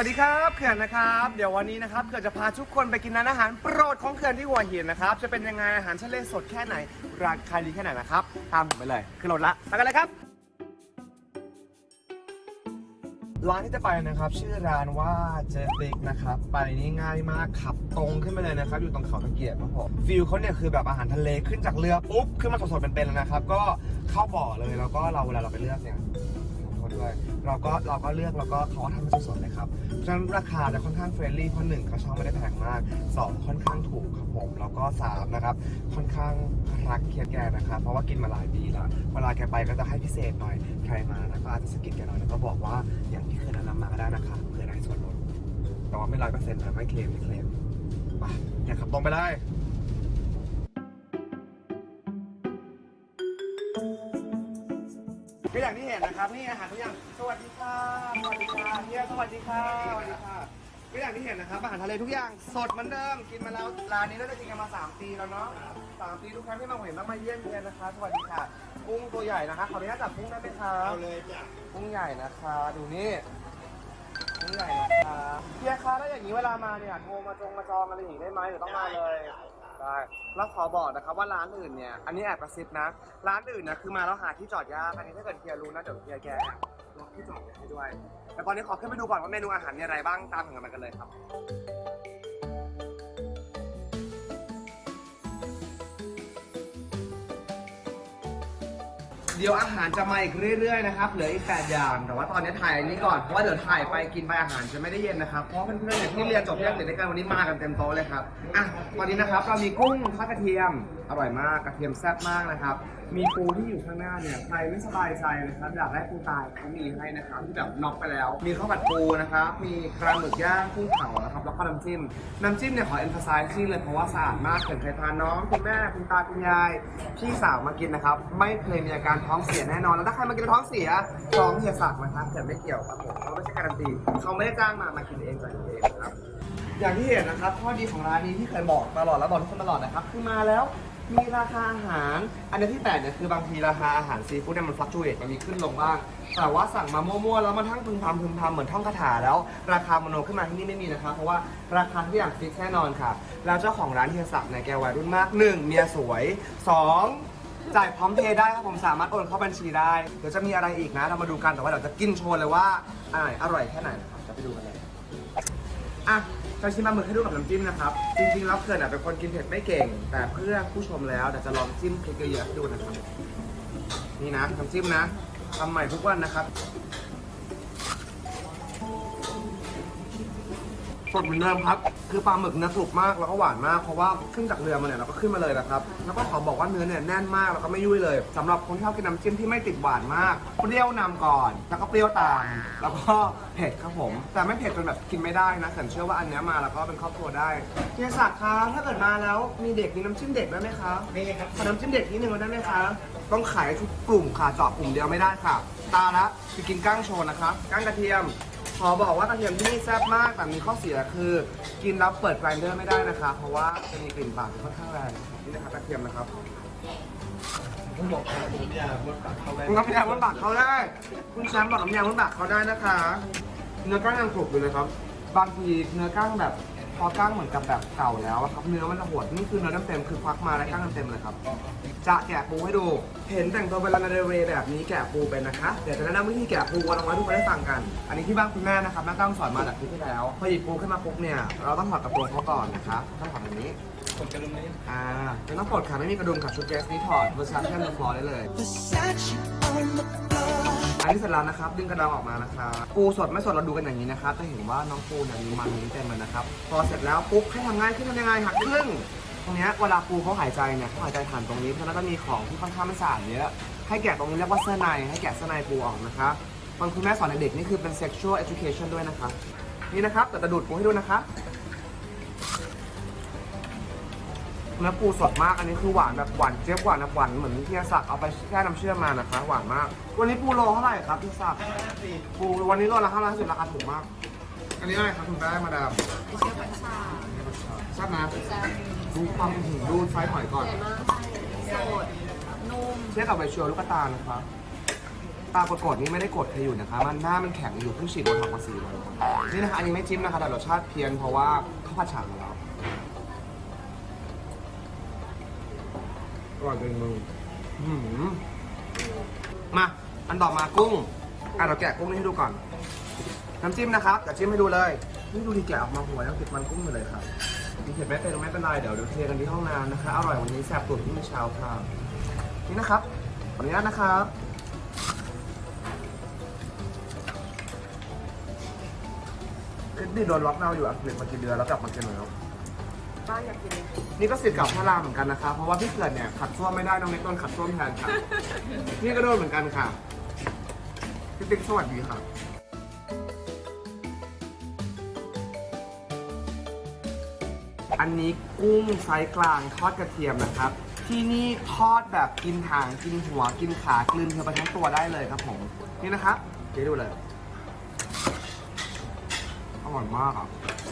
วัสดีครับเขื่อนนะครับ เดี๋ยววันนี้นะครับเขื่อนจะพาทุกคนไปกินร้านอาหารโปรดของเขื่อนที่หัวหินนะครับ จะเป็นยังไงอาหารทะเลสดแค่ไหน ราคาดีแค่ไหนนะครับ ตามผมไปเลยขึ้นรถละไปกันเลยครับ ร้านที่จะไปนะครับ ชื่อร้านว่าเจติกนะครับ ไปนี่ง่ายมากขับตรงขึ้นไปเลยนะครับ อยู่ตรงเขาตะเกียบครับผมฟิลเขาเนี่ยคือแบบอาหารทะเลขึ้นจากเรือปุ๊บขึ้นมาสดๆเป็นๆเลยนะครับ ก็เข้าบ่อเลยแล้วก็เราเวลาเราไปเลือกเนี่ย ด้วย เราก็เราก็เลือกแล้วก็เขาทำให้สดๆเลยครับเพราะฉะนั้นราคาจะค่อนข้างเฟรนลี่เพราะหนึ่งเขาช่องไม่ได้แพงมากสองค่อนข้างถูกครับผมแล้วก็สามนะครับค่อนข้างรักเคียดแกนะครับเพราะว่ากินมาหลายปีแล้วเวลาแกไปก็จะให้พิเศษหน่อยใครมานะก็อาจจะสกิดแกหน่อยแล้วก็บอกว่าอย่างที่เคยแนะนำมาก็ได้นะคะเพื่อได้ส่วนลดแต่ว่าไม่ร้อยเปอร์เซ็นต์นะไม่เคลมไม่เคลมไปเนี่ยขับตรงไปเลย อย่างที่เห็นนะครับนี่อาหารทุกอย่างสวัสดีค่ะสวัสดีค่ะเฮียสวัสดีค่ะสวัสดีค่ะก็อย่างที่เห็นนะครับอาหารทะเลทุกอย่างสดเหมือนเดิมกินมาแล้วร้านนี้น่าจะกินกันมา3ปีแล้วเนาะสามปีทุกครั้งที่มาเห็นต้องมาเยี่ยมเยียนนะคะสวัสดีค่ะกุ้งตัวใหญ่นะคะขออนุญาตจับกุ้งได้ไหมคะเอาเลยจ้ะกุ้งใหญ่นะคะดูนี่กุ้งใหญ่นะคะเฮียคะแล้วอย่างนี้เวลามาเนี่ยโทรมาจองมาจองอะไรอย่างนี้ได้ไหมหรือต้องมาเลย ได้แล้วขอบอกนะครับว่าร้านอื่นเนี่ย อันนี้แอบกระซิบนะ ร้านอื่นนะคือมาแล้วหาที่จอดยากอันนี้ถ้าเกิดเฮียรู้นะเดี๋ยวเฮียแกล็อกที่จอดไว้ให้ด้วยแต่ตอนนี้ขอขึ้นไปดูก่อนว่าเมนูอาหารมีอะไรบ้างตามถึงกันมากันเลยครับ เดี๋ยวอาหารจะมาอีกเรื่อย ๆ นะครับเหลืออีกแปดอย่าง แต่ว่าตอนนี้ถ่ายอันนี้ก่อนเพราะว่าเดี๋ยวถ่ายไปกินไปอาหารจะไม่ได้เย็นนะครับเพราะเพื่อนๆเนี่ยที่เรียนจบเรื่องเด็กด้วยกันวันนี้มากันเต็มโต๊ะเลยครับอะตอนนี้นะครับเรามีกุ้งทอดกระเทียมอร่อยมากกระเทียมแซ่บมากนะครับมีปูที่อยู่ข้างหน้าเนี่ยใครไม่สบายใจนะครับอยากได้ปูตายเขามีให้นะครับที่แบบน็อกไปแล้ว มีข้าวผัดปูนะครับมีปลาหมึกย่างกุ้งเผา นะครับแล้วก็น้ำจิ้ม น้ำจิ้มเนี่ยขอเอ็นฟ s ไซส์ที่เลยเพราะว่าสะอาดมากเกิดใครทานน้องคุณแม่คุณตาคุณยาย พี่สาวมากินนะครับ ไม่เคยมีอาการท้องเสียแน่นอน แล้วถ้าใครมากินแล้วท้องเสียท้องเสียสักนะครับแต่ไม่เกี่ยวครับผมเขาไม่ใช่การันตีเขาไม่ได้จ้างมามากินเองจ่ายเองนะครับอย่างที่เห็นนะครับข้อดีของร้านนี้ที่เคยบอกตลอดแล้วบอกทุกคนตลอดนะครับคือมาแล้ว มีราคาอาหาร อันนี้ที่แปลกเนี่ยคือบางทีราคาอาหารซีฟู้ดเนี่ยมันฟลักชูเอตมันมีขึ้นลงบ้าง แต่ว่าสั่งมามั่วๆแล้วมันทั้งพึมพำพึมพำเหมือนท่องคาถาแล้ว ราคามโนขึ้นมาที่นี่ไม่มีนะครับเพราะว่าราคาทุกอย่างฟิกแน่นอนค่ะ แล้วเจ้าของร้านเฮียศักดิ์เนี่ยแกวัยรุ่นมากหนึ่งเมียสวยสองจ่ายพร้อมเพย์ได้ครับผมสามารถโอนเข้าบัญชีได้เดี๋ยวจะมีอะไรอีกนะเรามาดูกันแต่ว่าเดี๋ยวจะกินโชว์เลยว่าอรอร่อยแค่ไหนนะครับจะไปดูกันเลย อะจะชิมปลาหมึกให้ดูกับน้ำจิ้มนะครับ จริงๆแล้วเพื่อนอะเป็นคนกินเผ็ดไม่เก่ง แต่เพื่อผู้ชมแล้วเดี๋ยวจะลองจิ้มพริกเยอะๆให้ดูนะครับ นี่นะน้ำจิ้มนะทำใหม่ทุกวันนะครับ สดเหมือนเดิมครับ คือปลาหมึกเนื้อกรุบมากแล้วก็หวานมาก เพราะว่าขึ้นจากเรือมาเนี่ยเราก็ขึ้นมาเลยนะครับ แล้วก็ขอบอกว่าเนื้อเนี่ยแน่นมากแล้วก็ไม่ยุ่ยเลยสำหรับคนที่ชอบกินน้ำจิ้มที่ไม่ติดหวานมาก เปรี้ยวนำก่อน แล้วก็เปรี้ยวตาม แล้วก็เผ็ดครับผม แต่ไม่เผ็ดจนแบบกินไม่ได้นะแต่เชื่อว่าอันเนี้ยมาแล้วก็เป็นครอบครัวได้เฮียศักดิ์คะถ้าเกิดมาแล้วมีเด็กมีน้ำจิ้มเด็กได้ไหมคะนี่ครับขอน้ำจิ้มเด็กนิดนึงได้ไหมคะต้องขายทุกกลุ่มค่ะเจาะกลุ่มเดียวไม่ได้ค่ะ ตาละจะกินก้างโชว์นะคะก้างกระเทียม ขอบอกว่ากระเทียมที่นี่แซ่บมากแต่มีข้อเสียคือ กินแล้วเปิดไกรเดอร์ไม่ได้นะคะ เพราะว่าจะมีกลิ่นปากที่ค่อนข้างแรงนี่นะครับกระเทียมนะครับผมบอกน้ำยากลดปักเขาไปคุณน้ำยาบนปากเขาได้ คุณแชมป์บอกน้ำยาบนปากเขาได้นะคะ เนื้อก้างยังกรุบอยู่เลยครับ บางทีเนื้อก้างแบบ พอก้างเหมือนกับแบบเก่าแล้วอะครับเนื้อมันจะหดนี่คือเนื้อเต็มๆคือควักมาได้ก้างเต็มๆเลยครับ จะแกะปูให้ดู เห็นแต่งตัวเป็นลานาเดเรแบบนี้แกะปูเป็นนะคะ เดี๋ยวจะแนะนำวิธีแกะปูวันละวันทุกคนได้ฟังกัน อันนี้ที่บ้านคุณแม่นะครับแม่ต้องสอนมาจากคลิปที่แล้วพอหยิบปูขึ้นมาปุ๊บเนี่ยเราต้องถอดกระโปรงเขาก่อนนะคะต้องถอดแบบนี้ผมจะลงนี้อ่าไม่ต้องปลดค่ะไม่มีกระดุมค่ะชุดเดรสนี้ถอดเวอร์ชันแค่เดอฟลอร์ได้เลยันนี้เสร็จแล้วนะครับ ดึงกระดองออกมานะครับปูสดไม่สดเราดูกันอย่างนี้นะครับจะเห็นว่าน้องปูเนี่ยมีมันนี้เต็มเลยนะครับ พอเสร็จแล้วปุ๊บให้ทำง่ายขึ้นทำยังไงหักครึ่งตรงนี้เวลาปูเขาหายใจเนี่ยเขาหายใจผ่านตรงนี้เพราะฉะนั้นก็มีของที่ค่อนข้างไม่สะอาดเยอะให้แกะตรงนี้เรียกว่าเสื้อในให้แกะเสื้อในปูออกนะครับบางคุณแม่สอนเด็กนี่คือเป็น sexual education ด้วยนะครับนี่นะครับแต่จะดูดปูให้ดูนะครับ เนื้อปูสดมาก อันนี้คือหวานแบบหวานเจี๊ยบหวานแบบหวานเหมือนที่ศักดิ์เอาไปแช่น้ำเชื่อมมานะคะ หวานมาก วันนี้ปูโลเท่าไหร่ครับพี่ศักดิ์ปูวันนี้โลละห้าร้อยสิบราคาถูกมาก อันนี้อะไรครับคุณแม่มาดามเชื่อมันชาชานะดูความหืมดูไซส์หอยก่อนใหญ่มากโสดนุ่มเทียบกับใบเชียวลูกตาลนะครับตากดๆนี่ไม่ได้กดใครอยู่นะคะ มันหน้ามันแข็งอยู่เพิ่งฉีดโบท็อกซ์มาสี่วันนี่นะคะอันนี้ไม่จิ้มนะคะแต่รสชาติเพี้ยนเพราะว่าเขาผัดฉ่ำมาแล้ว อร่อยจริงมึงอื้อหือมา อันต่อมากุ้ง อะเราแกะกุ้งนี่ให้ดูก่อน น้ำจิ้มนะครับเดี๋ยวจิ้มให้ดูเลย นี่ดูดีแกะออกมาหัวยังติดมันกุ้งอยู่เลยครับมีเผ็ดไม่เป็นไม่เป็นไรเดี๋ยวเดี๋ยวเทกันที่ห้องน้ำนะคะ อร่อยวันนี้แซ่บตุ๋นที่มื่อเช้าค่ะนี่นะครับขออนุญาตนะครับคลิปนี้โดนล็อกดาวน์อยู่อังกฤษมากี่เดือนแล้วกลับมากินแล้ว บ้านอยากกินนี่ก็สิทธิ์เกับพระรามเหมือนกันนะครับเพราะว่าพี่เกิดเนี่ยขัดส้วมไม่ได้น้องเน็กโดนขัดส้วมแทนค่ะ นี่ก็โดนเหมือนกันค่ะพี่ติ๊กสวัสดีค่ะ อันนี้กุ้งไซส์กลางทอดกระเทียมนะครับ ที่นี่ทอดแบบกินหางกินหัวกินขากลืนเธอไปทั้งตัวได้เลยครับผม นี่นะครับเดี๋ยวดูเลย อร่อยมากอะ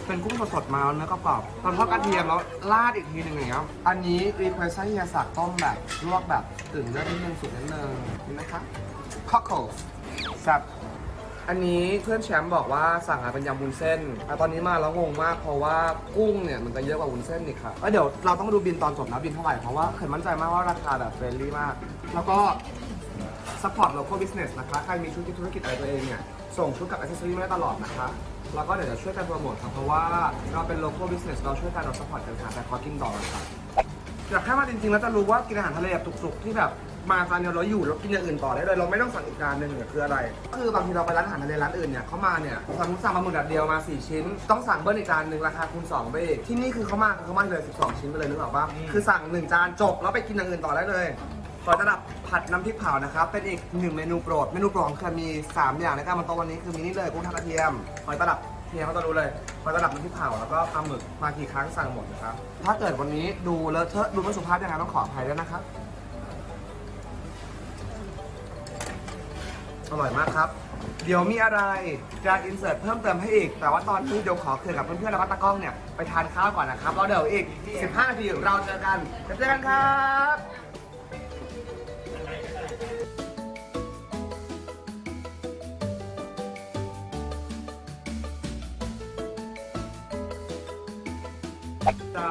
เป็นกุ้งสดๆมาแล้วเนื้อกรอบๆตอนทอดกระเทียมแล้วราดอีกทีหนึ่งอย่างเงี้ยอันนี้รีเควสให้เฮียสักต้มแบบลวกแบบตื่นเลือดนิดนึงสุกนิดนึงนี่นะครับคอ c โคลแซ่บอันนี้เพื่อนแชมป์บอกว่าสั่งมาเป็นยำวุ้นเส้นแต่ตอนนี้มาแล้วงงมากเพราะว่ากุ้งเนี่ยมันจะเยอะกว่าวุ้นเส้นนี่ค่ะแล้วเดี๋ยวเราต้องดูบินตอนจบนะบินเท่าไหร่เพราะว่าเคยมั่นใจมากว่าราคาแบบเฟรนลี่มาก แล้วก็ support local business นะคะ ใครมีธุรกิจธุรกิจอะไรตัวเองเนี่ย ส่งชุดกับ accessory มาได้ตลอดนะคะ แล้วก็เดี๋ยวจะช่วยกันโปรโมทครับ เพราะว่าเราเป็น local business เราช่วยกันเรา support กันค่ะแต่ขอกินต่อนะครับอยากให้มาจริงๆแล้วจะรู้ว่ากินอาหารทะเลแบบสุกๆที่แบบมาจานเดียวเราอยู่แล้วกินอย่างอื่นต่อได้เลยเราไม่ต้องสั่งอีกจานหนึ่งเนี่ยคืออะไร คือบางทีเราไปร้านอาหารทะเลร้านอื่นเนี่ยเขามาเนี่ยสมมติสั่งมาหมึกแบบเดียวมา 4 ชิ้น ต้องสั่งเบิ้ลอีกจานหนึ่งราคาคูณ2ไปอีกที่นี่คือเขามาเขามาเลย 12 ชิ้นไปเลยนึกออกปะคือสั่งหนึ่งจานจบแล้วไปกินอย่างอื่นต่อได้เลย ขอระดับผัดน้ำพริกเผานะครับ เป็นอีกหนึ่งเมนูโปรด เมนูโปรดของเคยมี 3 อย่างนการมาโต๊ะวันนี้คือมีนี่เลยกุ้งทอดกระเทียมหอยตลับเทียเขาจะรู้เลยหอยตลับน้ำพริกเผาแล้วก็ปลาหมึกมากี่ครั้งสั่งหมดนะครับ ถ้าเกิดวันนี้ดูเลอะเทอะดูไม่สุภาพยังไงต้องขออภัยด้วยนะครับ อร่อยมากครับ เดี๋ยวมีอะไรจะอินเสิร์ตเพิ่มเติมให้อีก แต่ว่าตอนนี้เดี๋ยวขอเคลียร์กับเพื่อนๆแล้วก็ตากล้องเนี่ยไปทานข้าวก่อนนะครับแล้วเดี๋ยวอีก 15นาทีเราเจอกันเจอกันครับ จะ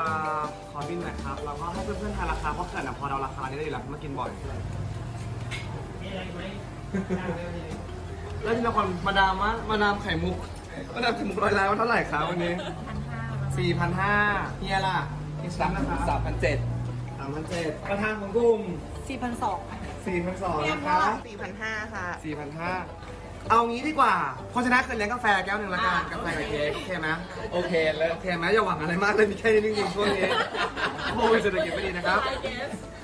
ขอบินหน่อยครับแล้วก็ให้เพื่อนๆทานราคาเพราะเกิดนะพอเราราคานี้ได้อยู่แล้วมากินบ่อยแล้วทีละคนมาดามมะมาดามไข่มุกมาดามไข่มุกร้อยแล้วเท่าไหร่ครับวันนี้สี่พันห้าเฮียล่ะที่ซ้ำนะครับสามพันเจ็ดสามพันเจ็ดประธานของกลุ่ม4,200สี่พันสองนะคะ4,500ค่ะสี่พันห้า เอางี้ดีกว่าเพราะฉะนั้นเคยเลี้ยงกาแฟแก้วหนึ่งละกันกาแฟกับเค้กโอเคไหมโอเคแล้ว โอเคไหมอย่าหวังอะไรมากเลยมีแค่นี้จริงๆช่วงนี้โอ้ยเศรษฐกิจไม่ดีนะครับ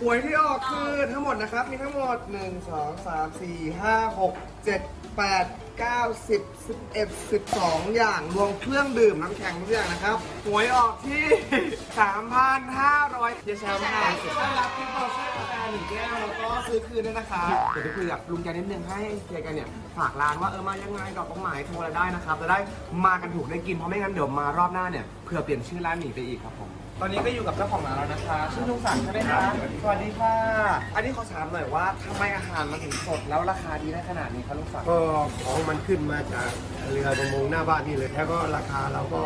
หวยที่ออกคือทั้งหมดนะครับ มีทั้งหมด 1 2 3 4 5 6 7 8 9 10 11 12 อย่าง รวมเครื่องดื่มน้ำแข็งทุกอย่างนะครับหวยออกที่ 3,500เยชามค่ะได้รับที่เบอร์เช่กาหนึ่งแก้วแล้วก็ซื้อคืนด้วยนะคะเดี๋ยวไปคุยกับลุงแกนิดนึงให้เฮียแกันเนี่ยฝากร้านว่าเออมายังไงดอกตรงไหนโทรอะไรได้นะครับจะได้มากันถูกได้กินเพราะไม่งั้นเดี๋ยวมารอบหน้าเนี่ยเผื่อเปลี่ยนชื่อร้านหนีไปอีกครับผม ตอนนี้ก็อยู่กับเจ้าของร้านแล้วนะคะชื่อลุงสันใช่ไหมคะสวัสดีค่ะ อันนี้ขอถามหน่อยว่าทำไมอาหารมันถึงสดแล้วราคาดีได้ขนาดนี้คะลุงสันก็ของมันขึ้นมาจากเรือประมงหน้าบ้านนี่เลยแล้วก็ราคาเราก็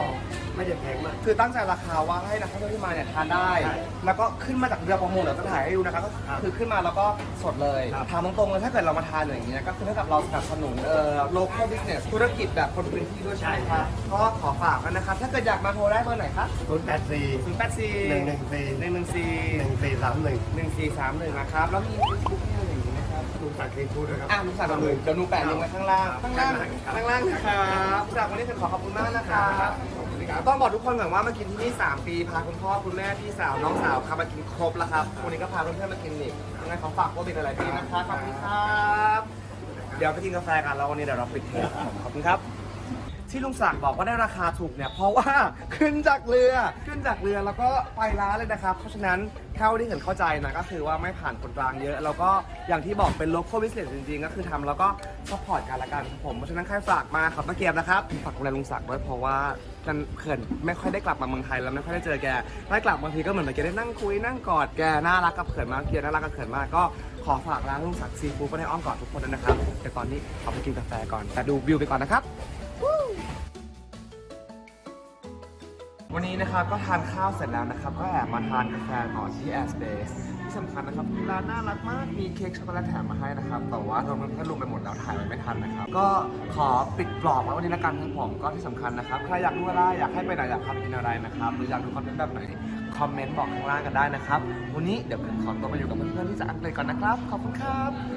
ไม่ได้แพงมาก คือตั้งใจราคาว่าให้นักท่องเที่ยวที่มาเนี่ยทานได้ ใช่แล้วก็ขึ้นมาจากเรือประมงเดี๋ยวจะถ่ายให้ดูนะคะก็ครับคือขึ้นมาแล้วก็สดเลยครับ ถามตรงๆเลยถ้าเกิดเรามาทานอย่างเงี้ยก็คือเท่ากับเราสนับสนุนเอ่อ local business ธุรกิจแบบคนพื้นที่ด้วยใช่ไหมคะก็ขอฝากกันนะครับถ้าเกิดอยากมาโทรได้เบอร์ไหนคะศูนย์แปดสี่0 8 4หนึ่งหนึ่งสี่หนึ่งหนึ่งสี่หนึ่งสี่สามหนึ่งหนึ่งสี่สามหนึ่งนะครับ แล้วมีเฟซบุ๊กอะไรอย่างงี้นะครับ ลุงสักดิ์ซีฟู้ดนะครับ อะลุงสั่งกับมือเดี๋ยวหนูแปะลิงก์ไว้ข้างล่างครับข้างล่างครับข้างล่างนะครับสำหรับวันนี้ผมขอขอบคุณมากนะครับต้องบอกทุกคนก่อนว่ามากินที่นี่ 3 ปี พาคุณพ่อคุณแม่พี่สาวน้องสาวพามากินครบแล้วครับ วันนี้ก็พาเพื่อนๆมากินอีกยังไงขอฝากว่าเป็นอะไรที่นะครับขอบคุณครับ เดี๋ยวไปกินกาแฟกันแล้ววันนี้เดี๋ยวเราปิดเทปครับผมขอบคุณครับ ที่ลุงศักดิ์บอกว่าได้ราคาถูกเนี่ยเพราะว่าขึ้นจากเรือขึ้นจากเรือแล้วก็ไปร้านเลยนะครับ เพราะฉะนั้นเท่าที่เห็นเข้าใจนะก็คือว่าไม่ผ่านคนกลางเยอะ แล้วก็อย่างที่บอกเป็น local business จริงๆ ก็คือทำแล้วก็ support กันละกันครับผมเพราะฉะนั้นใครฝากมาครับตะเกียบนะครับฝากดูแลลุงศักดิ์ด้วยเพราะว่ากันเขินไม่ค่อยได้กลับมาเมืองไทยแล้วไม่ค่อยได้เจอแกได้กลับบางทีก็เหมือนแกได้นั่งคุยนั่งกอดแกน่ารักกับเขินมากเกียรน่ารักกับเขินมากก็ขอฝากร้านลุงศักดิ์ซีฟู้ดไว้ในอ้อมกอดทุกคนด้วยนะครับแต่ตอนนี้ขอไปกินกาแฟก่อนแต่ดูวิวไปก่อนนะครับ วันนี้นะครับก็ทานข้าวเสร็จแล้วนะครับ ก็แอบมาทานกาแฟต่อที่ Air Space ที่สำคัญนะครับร้านน่ารักมากมีเค้กช็อกโกแลตแถมมาให้นะครับ แต่ว่าเรามันก็รวมไปหมดแล้วถ่ายไไม่ทันนะครับ ก็ขอปิดกรอบไว้วันนี้ละกันครับผมก็ที่สำคัญนะครับใครอยากดูอะไรอยากให้ไปไหนอยากพาไปกินอะไรนะครับหรืออยากดูคอนเทนต์แบบไหนคอมเมนต์บอกข้างล่างกันได้นะครับ วันนี้เดี๋ยวผมขอตัวไปอยู่กับเพื่อนๆที่จะอังกฤษก่อนนะครับขอบคุณครับ